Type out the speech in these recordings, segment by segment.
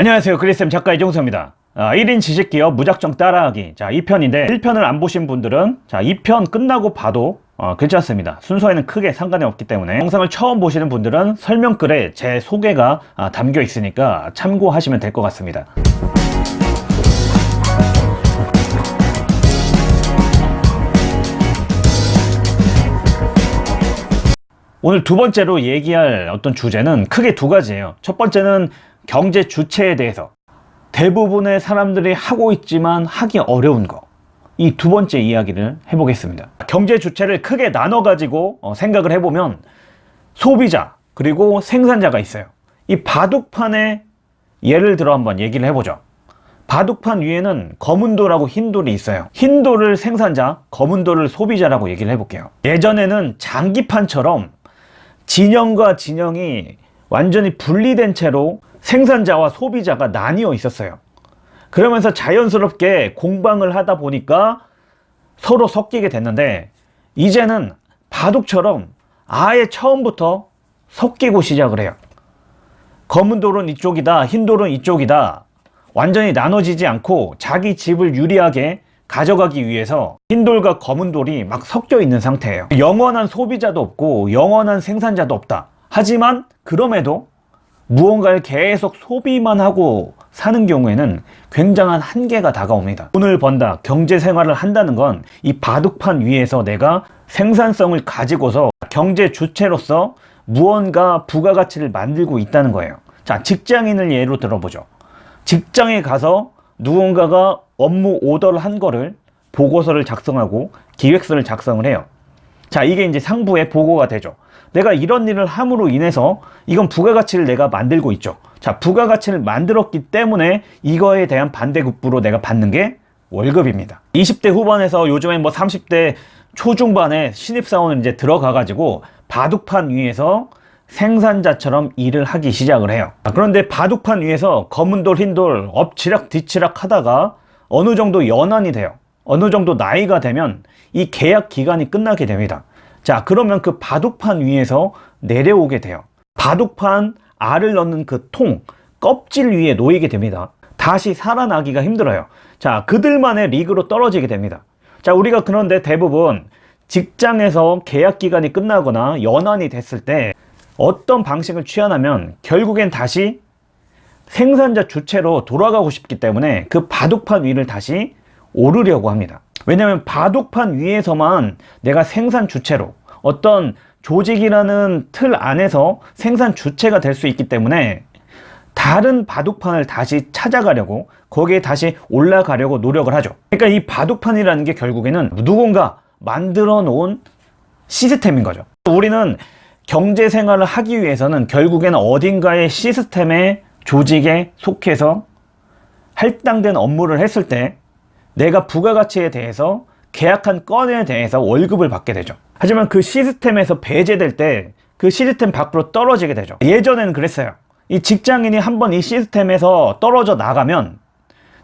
안녕하세요. 그리쌤 작가 이종서입니다. 아, 1인 지식기업 무작정 따라하기. 자 2편인데 1편을 안 보신 분들은 자 2편 끝나고 봐도 어, 괜찮습니다. 순서에는 크게 상관이 없기 때문에 영상을 처음 보시는 분들은 설명글에 제 소개가 아, 담겨 있으니까 참고하시면 될 것 같습니다. 오늘 두 번째로 얘기할 어떤 주제는 크게 두 가지예요. 첫 번째는 경제 주체에 대해서. 대부분의 사람들이 하고 있지만 하기 어려운 거. 이 두 번째 이야기를 해보겠습니다. 경제 주체를 크게 나눠 가지고 어, 생각을 해보면 소비자 그리고 생산자가 있어요. 이 바둑판에 예를 들어 한번 얘기를 해보죠. 바둑판 위에는 검은 돌하고 흰 돌이 있어요. 흰 돌을 생산자 검은 돌을 소비자라고 얘기를 해볼게요. 예전에는 장기판처럼 진영과 진영이 완전히 분리된 채로 생산자와 소비자가 나뉘어 있었어요. 그러면서 자연스럽게 공방을 하다 보니까 서로 섞이게 됐는데 이제는 바둑처럼 아예 처음부터 섞이고 시작을 해요. 검은 돌은 이쪽이다 흰 돌은 이쪽이다. 완전히 나눠지지 않고 자기 집을 유리하게 가져가기 위해서 흰 돌과 검은 돌이 막 섞여 있는 상태예요. 영원한 소비자도 없고 영원한 생산자도 없다. 하지만 그럼에도 무언가를 계속 소비만 하고 사는 경우에는 굉장한 한계가 다가옵니다. 돈을 번다 경제생활을 한다는 건 이 바둑판 위에서 내가 생산성을 가지고서 경제 주체로서 무언가 부가가치를 만들고 있다는 거예요. 자 직장인을 예로 들어보죠. 직장에 가서 누군가가 업무 오더를 한 거를 보고서를 작성하고 기획서를 작성을 해요. 자 이게 이제 상부에 보고가 되죠 내가 이런 일을 함으로 인해서 이건 부가가치를 내가 만들고 있죠. 자 부가가치를 만들었기 때문에 이거에 대한 반대급부로 내가 받는 게 월급입니다. 20대 후반에서 요즘엔 뭐 30대 초중반에 신입사원을 이제 들어가 가지고 바둑판 위에서 생산자처럼 일을 하기 시작을 해요. 그런데 바둑판 위에서 검은 돌 흰 돌 엎치락 뒤치락 하다가 어느 정도 연한이 돼요. 어느 정도 나이가 되면 이 계약 기간이 끝나게 됩니다 자 그러면 그 바둑판 위에서 내려오게 돼요. 바둑판 알을 넣는 그 통 껍질 위에 놓이게 됩니다. 다시 살아나기가 힘들어요. 자 그들만의 리그로 떨어지게 됩니다. 자 우리가 그런데 대부분 직장에서 계약 기간이 끝나거나 연한이 됐을 때 어떤 방식을 취하냐면 결국엔 다시 생산자 주체로 돌아가고 싶기 때문에 그 바둑판 위를 다시 오르려고 합니다. 왜냐하면 바둑판 위에서만 내가 생산 주체로 어떤 조직이라는 틀 안에서 생산 주체가 될 수 있기 때문에 다른 바둑판을 다시 찾아가려고 거기에 다시 올라가려고 노력을 하죠. 그러니까 이 바둑판이라는 게 결국에는 누군가 만들어 놓은 시스템인 거죠. 우리는 경제 생활을 하기 위해서는 결국에는 어딘가의 시스템의 조직에 속해서 할당된 업무를 했을 때 내가 부가가치에 대해서 계약한 건에 대해서 월급을 받게 되죠. 하지만 그 시스템에서 배제될 때 그 시스템 밖으로 떨어지게 되죠. 예전에는 그랬어요. 이 직장인이 한번 이 시스템에서 떨어져 나가면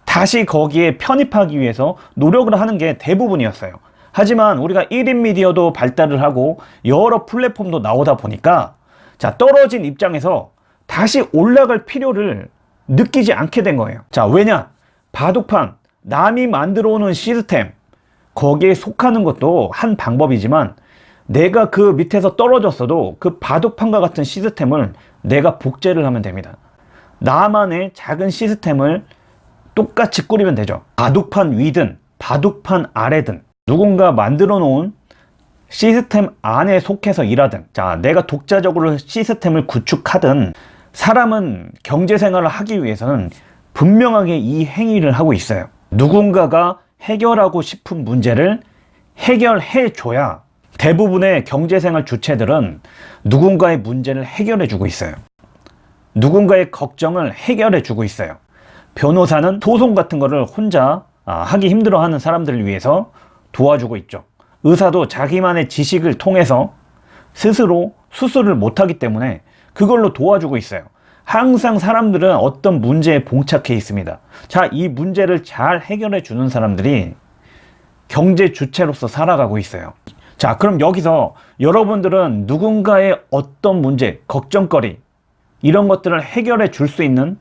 다시 거기에 편입하기 위해서 노력을 하는 게 대부분이었어요. 하지만 우리가 1인 미디어도 발달을 하고 여러 플랫폼도 나오다 보니까 자 떨어진 입장에서 다시 올라갈 필요를 느끼지 않게 된 거예요. 자 왜냐? 바둑판 남이 만들어 오는 시스템 거기에 속하는 것도 한 방법이지만 내가 그 밑에서 떨어졌어도 그 바둑판과 같은 시스템을 내가 복제를 하면 됩니다. 나만의 작은 시스템을 똑같이 꾸리면 되죠. 바둑판 위든 바둑판 아래든 누군가 만들어 놓은 시스템 안에 속해서 일하든 자 내가 독자적으로 시스템을 구축하든 사람은 경제생활을 하기 위해서는 분명하게 이 행위를 하고 있어요 누군가가 해결하고 싶은 문제를 해결해 줘야 대부분의 경제생활 주체들은 누군가의 문제를 해결해 주고 있어요. 누군가의 걱정을 해결해 주고 있어요. 변호사는 소송 같은 거를 혼자 아, 하기 힘들어 하는 사람들을 위해서 도와주고 있죠. 의사도 자기만의 지식을 통해서 스스로 수술을 못하기 때문에 그걸로 도와주고 있어요 항상 사람들은 어떤 문제에 봉착해 있습니다 자 이 문제를 잘 해결해 주는 사람들이 경제 주체로서 살아가고 있어요 자 그럼 여기서 여러분들은 누군가의 어떤 문제 걱정거리 이런 것들을 해결해 줄 수 있는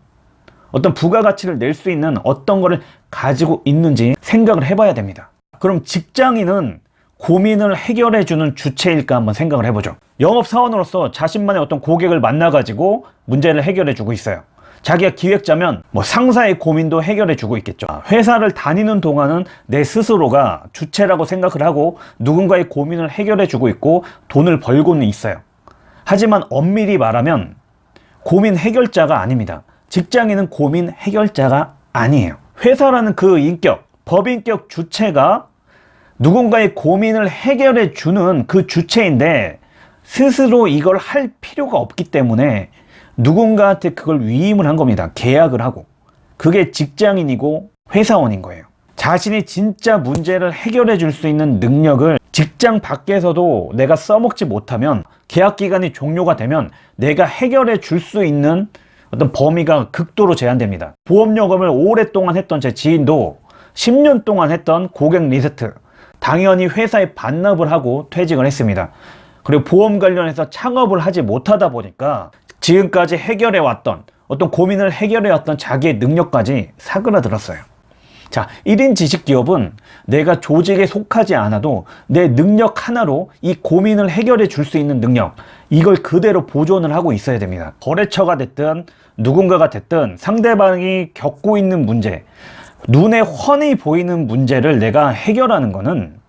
어떤 부가가치를 낼 수 있는 어떤 거를 가지고 있는지 생각을 해봐야 됩니다. 그럼 직장인은 고민을 해결해주는 주체일까 한번 생각을 해보죠. 영업사원으로서 자신만의 어떤 고객을 만나가지고 문제를 해결해주고 있어요. 자기가 기획자면 뭐 상사의 고민도 해결해주고 있겠죠. 회사를 다니는 동안은 내 스스로가 주체라고 생각을 하고 누군가의 고민을 해결해주고 있고 돈을 벌고는 있어요. 하지만 엄밀히 말하면 고민 해결자가 아닙니다. 직장인은 고민 해결자가 아니에요. 회사라는 그 인격, 법인격 주체가 누군가의 고민을 해결해 주는 그 주체인데 스스로 이걸 할 필요가 없기 때문에 누군가한테 그걸 위임을 한 겁니다. 계약을 하고. 그게 직장인이고 회사원인 거예요. 자신이 진짜 문제를 해결해 줄 수 있는 능력을 직장 밖에서도 내가 써먹지 못하면 계약 기간이 종료가 되면 내가 해결해 줄 수 있는 어떤 범위가 극도로 제한됩니다. 보험요금을 오랫동안 했던 제 지인도 10년 동안 했던 고객 리스트 당연히 회사에 반납을 하고 퇴직을 했습니다. 그리고 보험 관련해서 창업을 하지 못하다 보니까 지금까지 해결해 왔던 어떤 고민을 해결해 왔던 자기의 능력까지 사그라들었어요. 자, 1인 지식기업은 내가 조직에 속하지 않아도 내 능력 하나로 이 고민을 해결해 줄 수 있는 능력, 이걸 그대로 보존을 하고 있어야 됩니다. 거래처가 됐든 누군가가 됐든 상대방이 겪고 있는 문제, 눈에 훤히 보이는 문제를 내가 해결하는 거는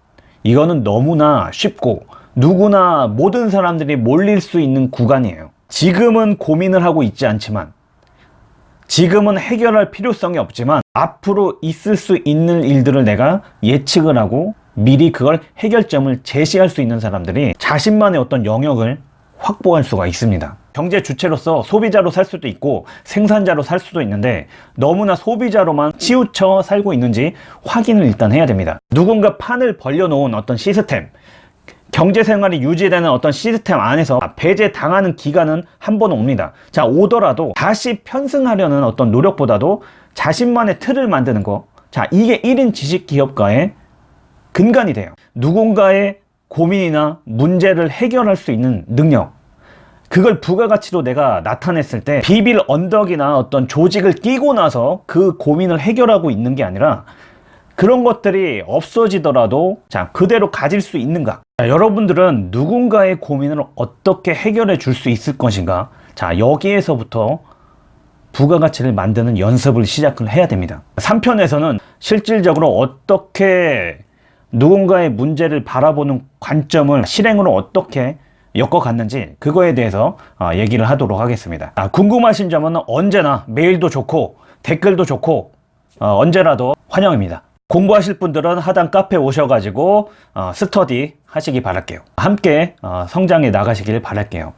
이거는 너무나 쉽고 누구나 모든 사람들이 몰릴 수 있는 구간이에요. 지금은 고민을 하고 있지 않지만 지금은 해결할 필요성이 없지만 앞으로 있을 수 있는 일들을 내가 예측을 하고 미리 그걸 해결점을 제시할 수 있는 사람들이 자신만의 어떤 영역을 확보할 수가 있습니다. 경제 주체로서 소비자로 살 수도 있고 생산자로 살 수도 있는데 너무나 소비자로만 치우쳐 살고 있는지 확인을 일단 해야 됩니다. 누군가 판을 벌려놓은 어떤 시스템 경제 생활이 유지되는 어떤 시스템 안에서 배제 당하는 기간은 한 번 옵니다. 자, 오더라도 다시 편승하려는 어떤 노력보다도 자신만의 틀을 만드는 거. 자, 이게 1인 지식 기업가의 근간이 돼요. 누군가의 고민이나 문제를 해결할 수 있는 능력. 그걸 부가가치로 내가 나타냈을 때 비빌 언덕이나 어떤 조직을 끼고 나서 그 고민을 해결하고 있는 게 아니라 그런 것들이 없어지더라도 자 그대로 가질 수 있는가? 자, 여러분들은 누군가의 고민을 어떻게 해결해 줄 수 있을 것인가? 자 여기에서부터 부가가치를 만드는 연습을 시작을 해야 됩니다. 3편에서는 실질적으로 어떻게 누군가의 문제를 바라보는 관점을 실행으로 어떻게 엮어갔는지 그거에 대해서 어, 얘기를 하도록 하겠습니다. 아, 궁금하신 점은 언제나 메일도 좋고 댓글도 좋고 어, 언제라도 환영입니다. 공부하실 분들은 하단 카페 오셔가지고 어, 스터디 하시기 바랄게요. 함께 어, 성장해 나가시길 바랄게요